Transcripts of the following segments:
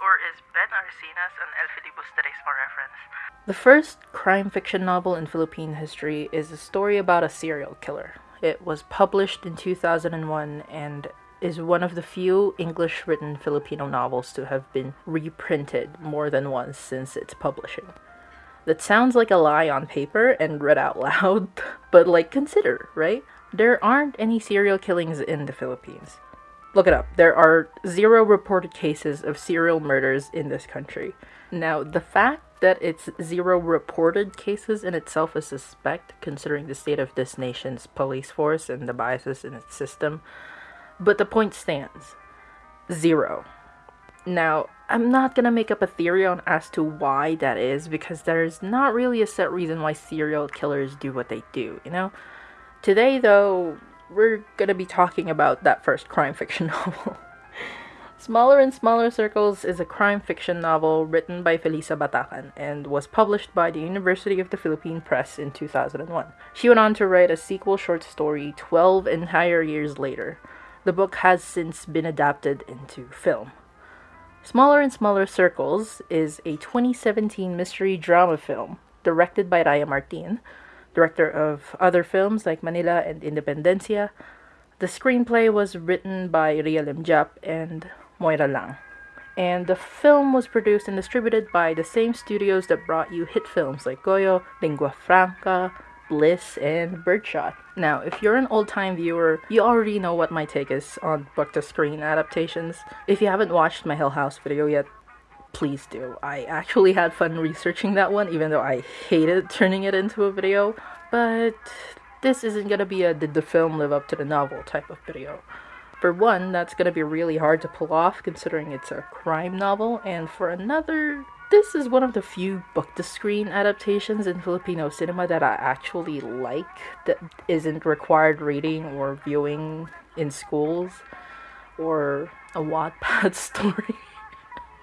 or is Ben reference? The first crime fiction novel in Philippine history is a story about a serial killer. It was published in 2001 and is one of the few English written Filipino novels to have been reprinted more than once since its publishing. That sounds like a lie on paper and read out loud, but like consider, right? There aren't any serial killings in the Philippines. Look it up. There are zero reported cases of serial murders in this country. Now, the fact that it's zero reported cases in itself is suspect, considering the state of this nation's police force and the biases in its system. But the point stands zero. Now, I'm not gonna make up a theory on as to why that is because there's not really a set reason why serial killers do what they do, you know? Today, though, we're gonna be talking about that first crime fiction novel. Smaller and Smaller Circles is a crime fiction novel written by Felisa Batacan and was published by the University of the Philippine Press in 2001. She went on to write a sequel short story 12 entire years later. The book has since been adapted into film. Smaller and Smaller Circles is a 2017 mystery drama film directed by Raya Martin, director of other films like Manila and Independencia. The screenplay was written by Ria Limjap and Moira Lang. And the film was produced and distributed by the same studios that brought you hit films like Goyo, Lingua Franca, Bliss, and Birdshot. Now, if you're an old time viewer, you already know what my take is on book to screen adaptations. If you haven't watched my Hill House video yet, please do. I actually had fun researching that one, even though I hated turning it into a video. But this isn't gonna be a did the film live up to the novel type of video. For one, that's gonna be really hard to pull off considering it's a crime novel, and for another, this is one of the few book to screen adaptations in Filipino cinema that I actually like that isn't required reading or viewing in schools or a Wattpad story.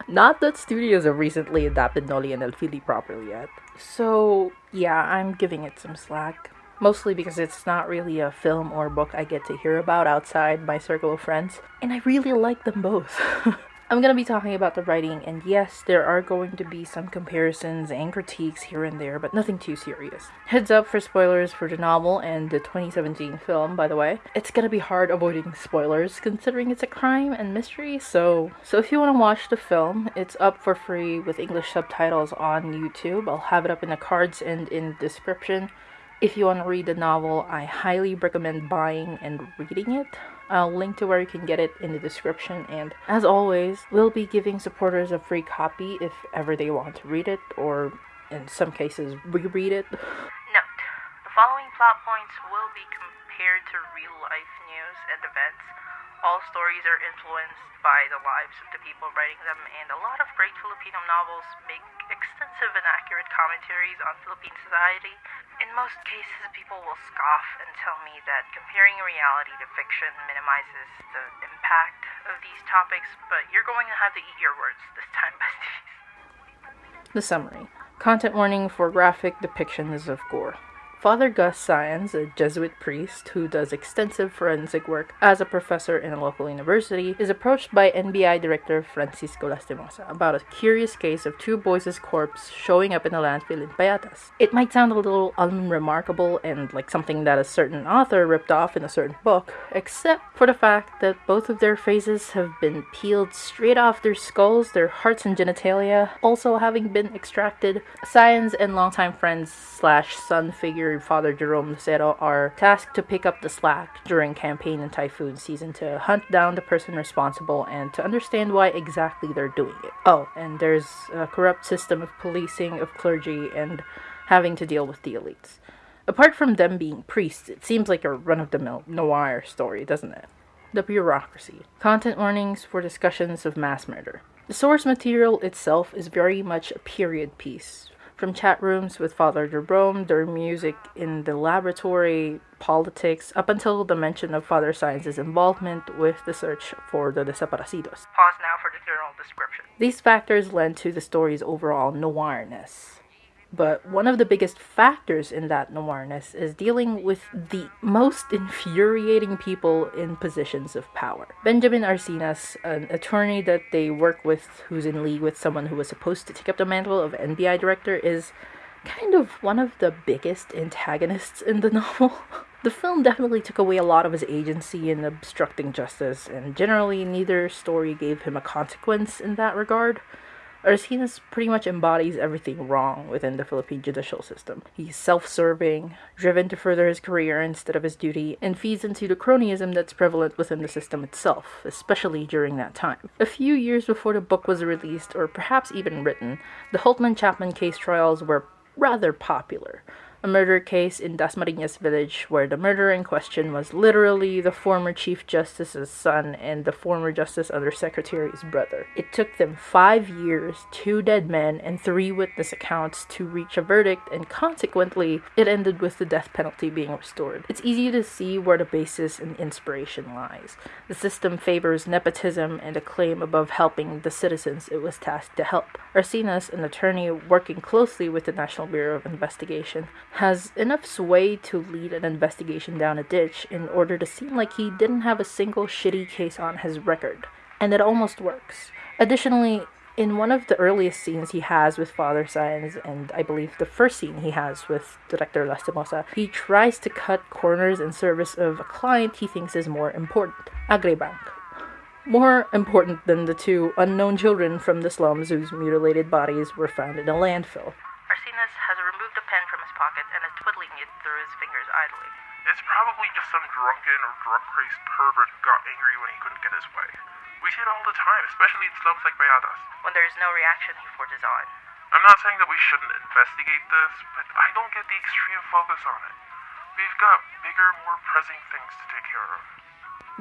Not that studios have recently adapted Noli and El Fili properly yet. So, yeah, I'm giving it some slack. Mostly because it's not really a film or book I get to hear about outside my circle of friends, and I really like them both. I'm going to be talking about the writing, and yes, there are going to be some comparisons and critiques here and there, but nothing too serious. Heads up for spoilers for the novel and the 2017 film, by the way. It's going to be hard avoiding spoilers considering it's a crime and mystery, so so if you want to watch the film, it's up for free with English subtitles on YouTube. I'll have it up in the cards and in the description. If you want to read the novel, I highly recommend buying and reading it. I'll link to where you can get it in the description, and as always, we'll be giving supporters a free copy if ever they want to read it, or in some cases, reread it. Note: The following plot points will be compared to real life news and events. All stories are influenced by the lives of the people writing them, and a lot of great Filipino novels make extensive and accurate commentaries on Philippine society. In most cases, people will scoff and tell me that comparing reality to fiction minimizes the impact of these topics, but you're going to have to eat your words this time, besties. The summary Content warning for graphic depictions of gore. Father Gus Saenz, a Jesuit priest who does extensive forensic work as a professor in a local university, is approached by NBI director Francisco Lastimosa about a curious case of two boys' corpses showing up in a landfill in Payatas. It might sound a little unremarkable and like something that a certain author ripped off in a certain book, except for the fact that both of their faces have been peeled straight off their skulls, their hearts and genitalia also having been extracted. Saenz and longtime friends slash son figure Father Jerome Lucero are tasked to pick up the slack during campaign and typhoon season to hunt down the person responsible and to understand why exactly they're doing it. Oh, and there's a corrupt system of policing of clergy and having to deal with the elites. Apart from them being priests, it seems like a run of the mill noir story, doesn't it? The bureaucracy. Content warnings for discussions of mass murder. The source material itself is very much a period piece, from chat rooms with Father Jerome, their music in the laboratory, politics, up until the mention of Father Saenz's involvement with the search for the desaparecidos. Pause now for the general description. These factors lend to the story's overall noirness. But one of the biggest factors in that noirness is dealing with the most infuriating people in positions of power. Benjamin Arcinas, an attorney that they work with who's in league with someone who was supposed to take up the mantle of NBI director, is kind of one of the biggest antagonists in the novel. the film definitely took away a lot of his agency in obstructing justice, and generally, neither story gave him a consequence in that regard. Arcinas pretty much embodies everything wrong within the Philippine judicial system. He's self serving, driven to further his career instead of his duty, and feeds into the cronyism that's prevalent within the system itself, especially during that time. A few years before the book was released, or perhaps even written, the Hultman-Chapman case trials were rather popular a murder case in Dasmariñas village where the murderer in question was literally the former Chief Justice's son and the former Justice Undersecretary's brother. It took them five years, two dead men, and three witness accounts to reach a verdict, and consequently, it ended with the death penalty being restored. It's easy to see where the basis and inspiration lies. The system favors nepotism and acclaim above helping the citizens it was tasked to help. Arcinas, an attorney working closely with the National Bureau of Investigation, has enough sway to lead an investigation down a ditch in order to seem like he didn't have a single shitty case on his record. And it almost works. Additionally, in one of the earliest scenes he has with Father Saenz, and I believe the first scene he has with Director Lastimosa, he tries to cut corners in service of a client he thinks is more important, Agribank. More important than the two unknown children from the slums whose mutilated bodies were found in a landfill. Arcinas has removed a pen from his pocket and is twiddling it through his fingers idly. It's probably just some drunken or drug crazed pervert who got angry when he couldn't get his way. We see it all the time, especially in slums like Payatas. When there is no reaction, he forges on. I'm not saying that we shouldn't investigate this, but I don't get the extreme focus on it. We've got bigger, more pressing things to take care of.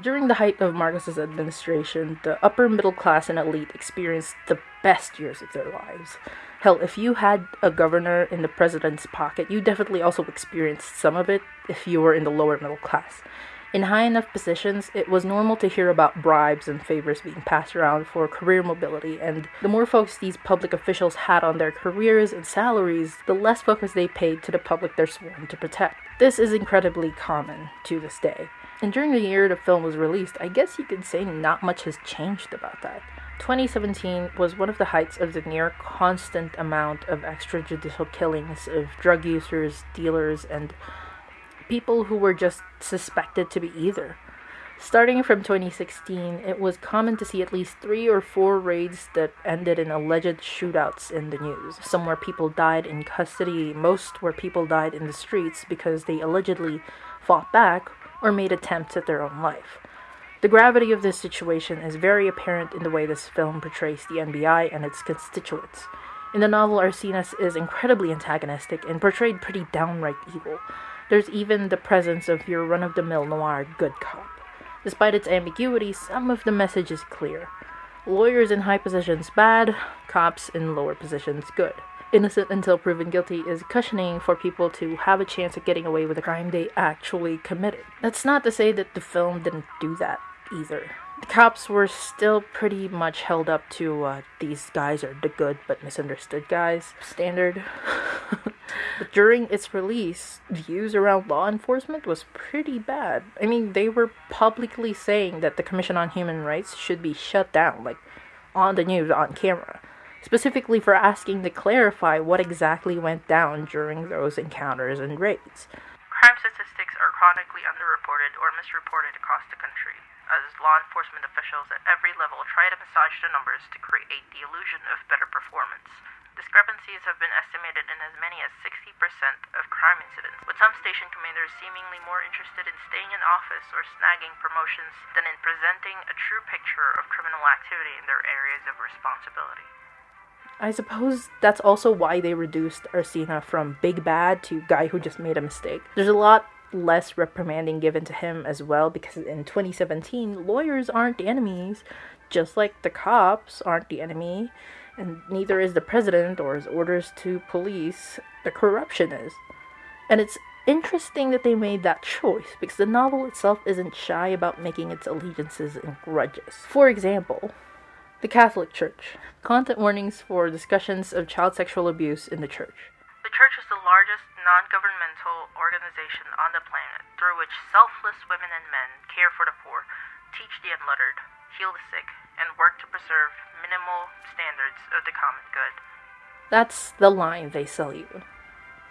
During the height of Marcos's administration, the upper middle class and elite experienced the best years of their lives. Hell, if you had a governor in the president's pocket, you definitely also experienced some of it if you were in the lower middle class. In high enough positions, it was normal to hear about bribes and favors being passed around for career mobility, and the more focus these public officials had on their careers and salaries, the less focus they paid to the public they're sworn to protect. This is incredibly common to this day. And during the year the film was released, I guess you could say not much has changed about that. 2017 was one of the heights of the near constant amount of extrajudicial killings of drug users, dealers, and people who were just suspected to be either. Starting from 2016, it was common to see at least three or four raids that ended in alleged shootouts in the news. Some where people died in custody, most where people died in the streets because they allegedly fought back or made attempts at their own life. The gravity of this situation is very apparent in the way this film portrays the NBI and its constituents. In the novel, Arcinas is incredibly antagonistic and portrayed pretty downright evil. There's even the presence of your run of the mill noir good cop. Despite its ambiguity, some of the message is clear. Lawyers in high positions bad, cops in lower positions good. Innocent until proven guilty is cushioning for people to have a chance at getting away with a crime they actually committed. That's not to say that the film didn't do that either the cops were still pretty much held up to uh, these guys are the good but misunderstood guys standard. but during its release, views around law enforcement was pretty bad. I mean, they were publicly saying that the Commission on Human Rights should be shut down, like on the news, on camera, specifically for asking to clarify what exactly went down during those encounters and raids. Crime statistics are chronically underreported or misreported across the country as law enforcement officials at every level try to massage the numbers to create the illusion of better performance. Discrepancies have been estimated in as many as 60% of crime incidents, with some station commanders seemingly more interested in staying in office or snagging promotions than in presenting a true picture of criminal activity in their areas of responsibility. I suppose that's also why they reduced Arcina from big bad to guy who just made a mistake. There's a lot less reprimanding given to him as well because in 2017 lawyers aren't the enemies just like the cops aren't the enemy and neither is the president or his orders to police the corruption is and it's interesting that they made that choice because the novel itself isn't shy about making its allegiances and grudges for example the Catholic Church. Content warnings for discussions of child sexual abuse in the church. The church is the non governmental organization on the planet through which selfless women and men care for the poor, teach the unlettered, heal the sick, and work to preserve minimal standards of the common good. That's the line they sell you.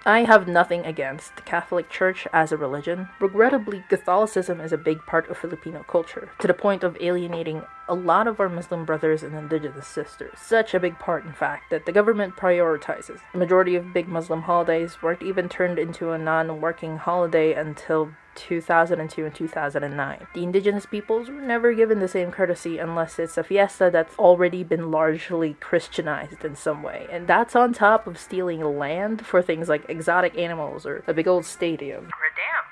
I have nothing against the Catholic Church as a religion. Regrettably, Catholicism is a big part of Filipino culture, to the point of alienating a lot of our Muslim brothers and indigenous sisters. Such a big part, in fact, that the government prioritizes. The majority of big Muslim holidays weren't even turned into a non working holiday until 2002 and 2009. The indigenous peoples were never given the same courtesy unless it's a fiesta that's already been largely Christianized in some way. And that's on top of stealing land for things like exotic animals or a big old stadium. Damn, that was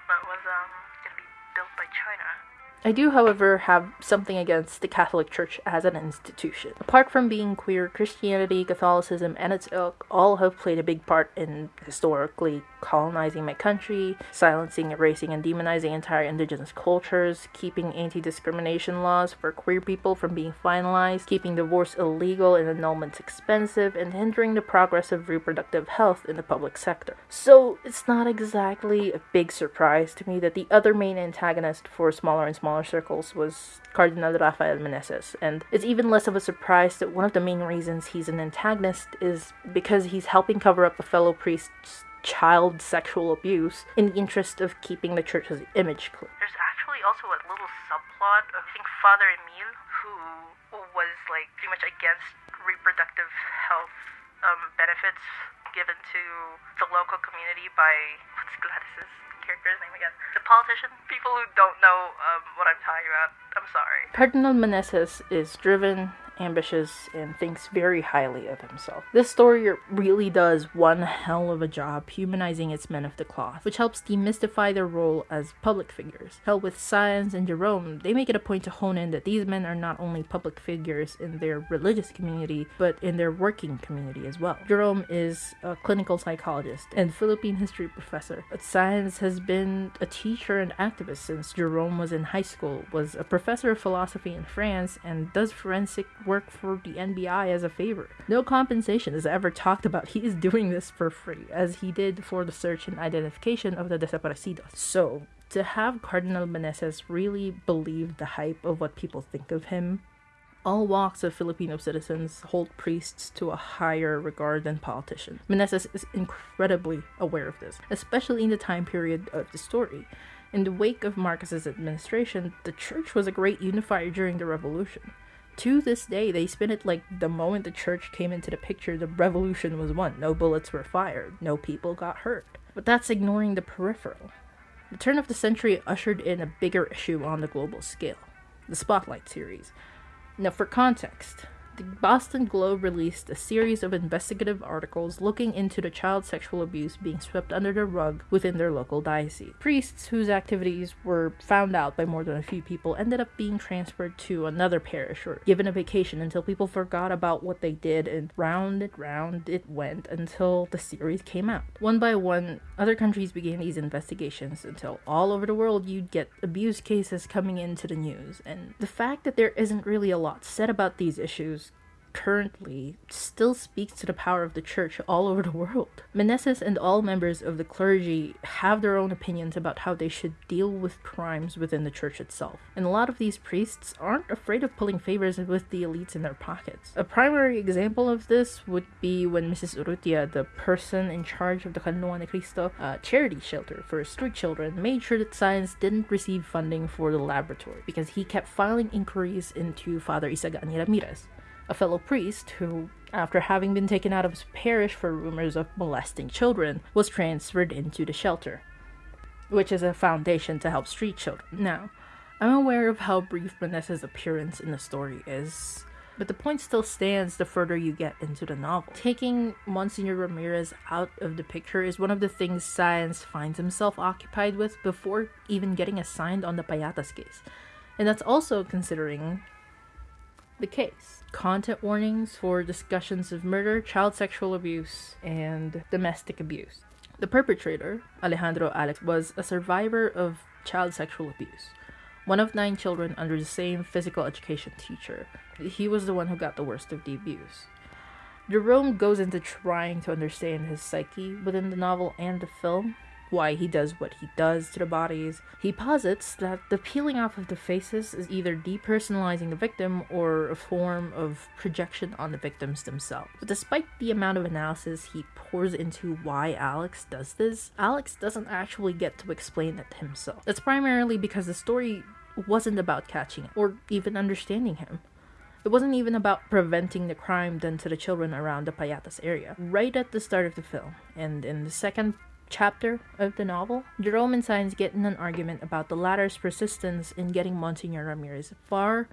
I do, however, have something against the Catholic Church as an institution. Apart from being queer, Christianity, Catholicism, and its ilk all have played a big part in historically colonizing my country, silencing, erasing, and demonizing entire indigenous cultures, keeping anti discrimination laws for queer people from being finalized, keeping divorce illegal and annulments expensive, and hindering the progress of reproductive health in the public sector. So, it's not exactly a big surprise to me that the other main antagonist for smaller and smaller circles was Cardinal Rafael Meneses, and it's even less of a surprise that one of the main reasons he's an antagonist is because he's helping cover up a fellow priest's child sexual abuse in the interest of keeping the church's image clear. There's actually also a little subplot of I think Father Emile who was like pretty much against reproductive health um, benefits given to the local community by what's Gladys's character's name again? The politician. People who don't know um, what I'm talking about. I'm sorry. Cardinal Meneses is driven, ambitious, and thinks very highly of himself. This story really does one hell of a job humanizing its men of the cloth, which helps demystify their role as public figures. Hell, with Saenz and Jerome, they make it a point to hone in that these men are not only public figures in their religious community, but in their working community as well. Jerome is a clinical psychologist and Philippine history professor, but Saenz has been a teacher and activist since Jerome was in high school, was a professor of philosophy in France, and does forensic work for the NBI as a favor. No compensation is ever talked about. He is doing this for free, as he did for the search and identification of the desaparecidos. So, to have Cardinal Meneses really believe the hype of what people think of him, all walks of Filipino citizens hold priests to a higher regard than politicians. Meneses is incredibly aware of this, especially in the time period of the story. In the wake of Marcos's administration, the church was a great unifier during the revolution. To this day, they spin it like the moment the church came into the picture, the revolution was won. No bullets were fired, no people got hurt. But that's ignoring the peripheral. The turn of the century ushered in a bigger issue on the global scale the Spotlight series. Now, for context, the Boston Globe released a series of investigative articles looking into the child sexual abuse being swept under the rug within their local diocese. Priests whose activities were found out by more than a few people ended up being transferred to another parish or given a vacation until people forgot about what they did, and round and round it went until the series came out. One by one, other countries began these investigations until all over the world you'd get abuse cases coming into the news. And the fact that there isn't really a lot said about these issues currently still speaks to the power of the church all over the world. Meneses and all members of the clergy have their own opinions about how they should deal with crimes within the church itself. And a lot of these priests aren't afraid of pulling favors with the elites in their pockets. A primary example of this would be when Mrs. Urrutia, the person in charge of the Kanluan de Cristo uh, charity shelter for street children, made sure that Saenz didn't receive funding for the laboratory because he kept filing inquiries into Father Isagani Ramirez a fellow priest who, after having been taken out of his parish for rumors of molesting children, was transferred into the shelter, which is a foundation to help street children. Now, I'm aware of how brief Vanessa's appearance in the story is, but the point still stands the further you get into the novel. Taking Monsignor Ramirez out of the picture is one of the things Saenz finds himself occupied with before even getting assigned on the Payatas case. And that's also considering the case. Content warnings for discussions of murder, child sexual abuse, and domestic abuse. The perpetrator, Alejandro Alex, was a survivor of child sexual abuse. One of nine children under the same physical education teacher. He was the one who got the worst of the abuse. Jerome goes into trying to understand his psyche within the novel and the film, why he does what he does to the bodies. He posits that the peeling off of the faces is either depersonalizing the victim or a form of projection on the victims themselves. But despite the amount of analysis he pours into why Alex does this, Alex doesn't actually get to explain it himself. That's primarily because the story wasn't about catching him or even understanding him. It wasn't even about preventing the crime done to the children around the Payatas area. Right at the start of the film, and in the second chapter of the novel, Jerome and Sáenz get in an argument about the latter's persistence in getting Monsignor Ramirez far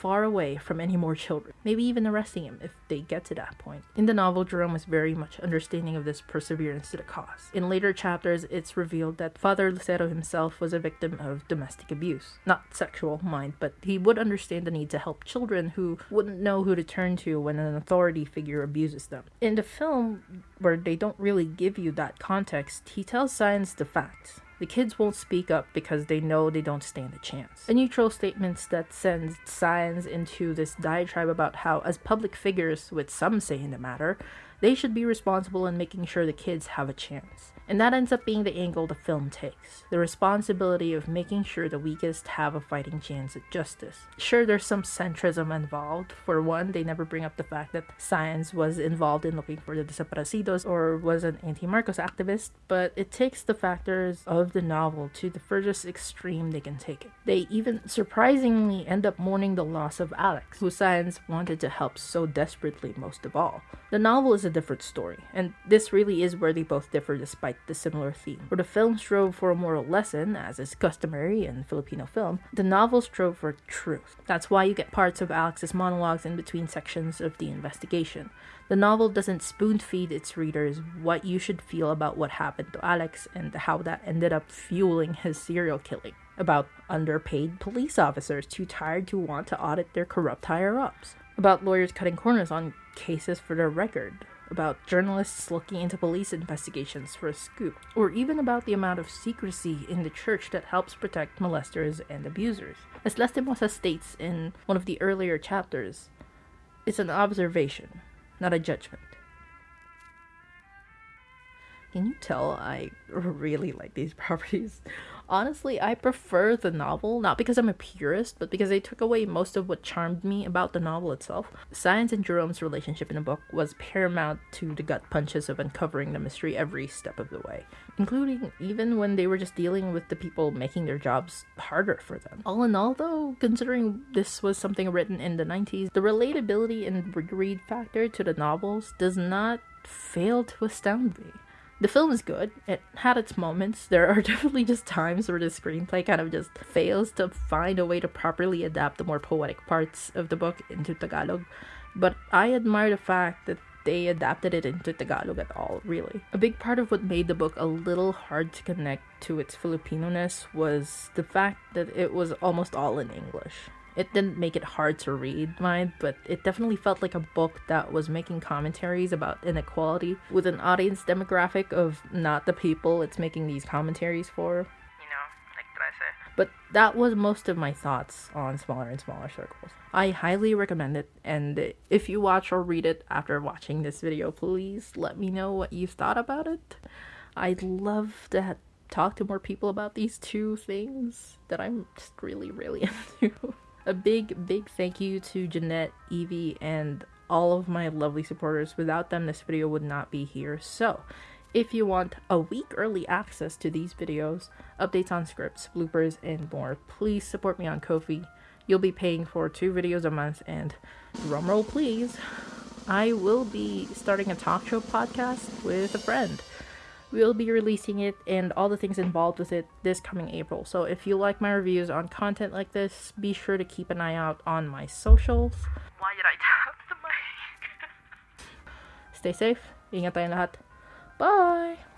far away from any more children, maybe even arresting him if they get to that point. In the novel, Jerome is very much understanding of this perseverance to the cause. In later chapters, it's revealed that Father Lucero himself was a victim of domestic abuse. Not sexual, mind, but he would understand the need to help children who wouldn't know who to turn to when an authority figure abuses them. In the film, where they don't really give you that context, he tells Sáenz the facts the kids won't speak up because they know they don't stand a chance. A neutral statement that sends Sáenz into this diatribe about how, as public figures with some say in the matter, they should be responsible in making sure the kids have a chance. And that ends up being the angle the film takes the responsibility of making sure the weakest have a fighting chance at justice. Sure, there's some centrism involved. For one, they never bring up the fact that Saenz was involved in looking for the desaparecidos or was an anti Marcos activist, but it takes the factors of the novel to the furthest extreme they can take it. They even surprisingly end up mourning the loss of Alex, who Saenz wanted to help so desperately most of all. The novel is a different story, and this really is where they both differ despite the similar theme. Where the film strove for a moral lesson, as is customary in Filipino film, the novel strove for truth. That's why you get parts of Alex's monologues in between sections of the investigation. The novel doesn't spoon feed its readers what you should feel about what happened to Alex and how that ended up fueling his serial killing. About underpaid police officers too tired to want to audit their corrupt higher ups. About lawyers cutting corners on cases for their record about journalists looking into police investigations for a scoop, or even about the amount of secrecy in the church that helps protect molesters and abusers. As Lastimosa states in one of the earlier chapters, it's an observation, not a judgment. Can you tell I really like these properties? Honestly, I prefer the novel, not because I'm a purist, but because they took away most of what charmed me about the novel itself. Saenz and Jerome's relationship in the book was paramount to the gut punches of uncovering the mystery every step of the way, including even when they were just dealing with the people making their jobs harder for them. All in all, though, considering this was something written in the 90s, the relatability and read factor to the novels does not fail to astound me the film is good. It had its moments. There are definitely just times where the screenplay kind of just fails to find a way to properly adapt the more poetic parts of the book into Tagalog. But I admire the fact that they adapted it into Tagalog at all, really. A big part of what made the book a little hard to connect to its Filipino-ness was the fact that it was almost all in English. It didn't make it hard to read, mine, but it definitely felt like a book that was making commentaries about inequality with an audience demographic of not the people it's making these commentaries for. You know, like did I say? But that was most of my thoughts on Smaller and Smaller Circles. I highly recommend it, and if you watch or read it after watching this video, please let me know what you've thought about it. I'd love to talk to more people about these two things that I'm just really, really into. A big, big thank you to Jeanette, Evie, and all of my lovely supporters. Without them, this video would not be here. So, if you want a week early access to these videos, updates on scripts, bloopers, and more, please support me on Ko-fi. You'll be paying for two videos a month, and drumroll please, I will be starting a talk show podcast with a friend. We'll be releasing it and all the things involved with it this coming April. So if you like my reviews on content like this, be sure to keep an eye out on my socials. Why did I tap the mic? Stay safe. Ingat tayong lahat. Bye!